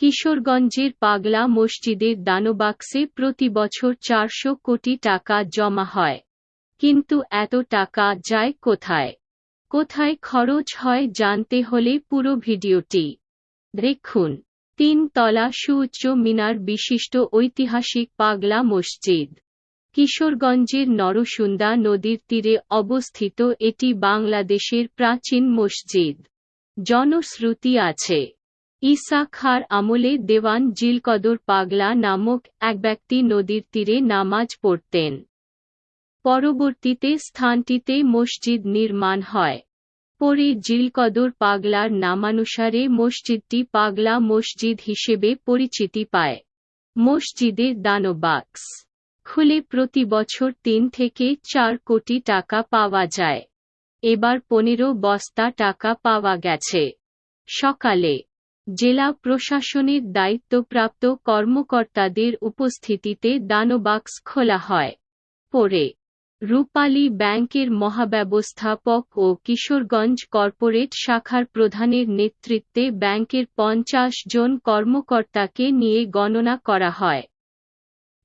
কিশোরগঞ্জের পাগলা মসজিদের দানবাক্সে প্রতি বছর চারশো কোটি টাকা জমা হয়। কিন্তু এত টাকা যায় কোথায়? কোথায় খরচ হয় জানতে হলে পুরো ভিডিওটি দেখুন। তিন তলা সুউচ্চ মিনার বিশিষ্ট ঐতিহাসিক পাগলা মসজিদ। কিশোরগঞ্জের নরসুন্দা নদীর তীরে অবস্থিত এটি বাংলাদেশের প্রাচীন মসজিদ। জনশ্রুতি আছে। ঈসা খার আমলে দেওয়ান জিলকদর পাগলা নামক এক ব্যক্তি নদীর তীরে নামাজ পড়তেন। পরবর্তীতে স্থানটিতে মসজিদ নির্মাণ হয়। পরে জিলকদর পাগলার নামানুসারে মসজিদটি পাগলা মসজিদ হিসেবে পরিচিতি পায়। মসজিদের দানবাক্স খুলে প্রতি বছর তিন থেকে চার কোটি টাকা পাওয়া যায়। এবার পনেরো বস্তা টাকা পাওয়া গেছে। সকালে জেলা প্রশাসনের দায়িত্বপ্রাপ্ত কর্মকর্তাদের উপস্থিতিতে দানবাক্স খোলা হয়। পরে, রূপালী ব্যাংকের মহাব্যবস্থাপক ও কিশোরগঞ্জ কর্পোরেট শাখার প্রধানের নেতৃত্বে ব্যাংকের পঞ্চাশ জন কর্মকর্তাকে নিয়ে গণনা করা হয়।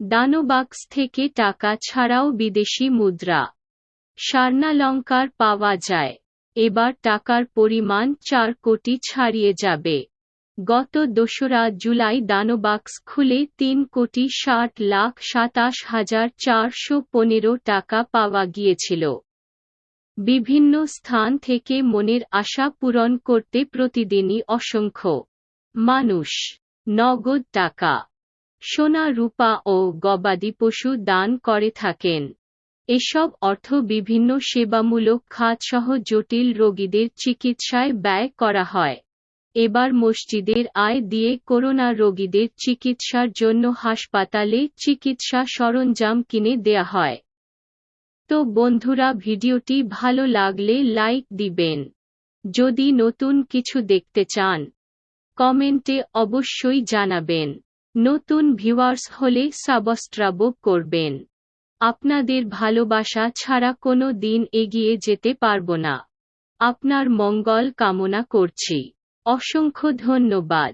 দানবাক্স থেকে টাকা ছাড়াও বিদেশি মুদ্রা স্বর্ণালঙ্কার পাওয়া যায়। এবার টাকার পরিমাণ চার কোটি ছাড়িয়ে যাবে। গত দোসরা জুলাই দানবাক্স খুলে তিন কোটি ষাট লাখ সাতাশ হাজার চারশো পনেরো টাকা পাওয়া গিয়েছিল। বিভিন্ন স্থান থেকে মনের আশা পূরণ করতে প্রতিদিনই অসংখ্য মানুষ নগদ টাকা, সোনা, রূপা ও গবাদি পশু দান করে থাকেন। এসব অর্থ বিভিন্ন সেবামূলক খাতসহ জটিল রোগীদের চিকিৎসায় ব্যয় করা হয়। এবার মসজিদের আয় দিয়ে করোনা রোগীদের চিকিৎসার জন্য হাসপাতালে চিকিৎসা সরঞ্জাম কিনে দেয়া হয়। তো বন্ধুরা, ভিডিওটি ভালো লাগলে লাইক দিবেন। যদি নতুন কিছু দেখতে চান, কমেন্টে অবশ্যই জানাবেন। নতুন ভিউয়ার্স হলে সাবস্ক্রাইব করবেন। আপনাদের ভালোবাসা ছাড়া কোনো দিন এগিয়ে যেতে পারব না। আপনার মঙ্গল কামনা করছি। অসংখ্য ধন্যবাদ।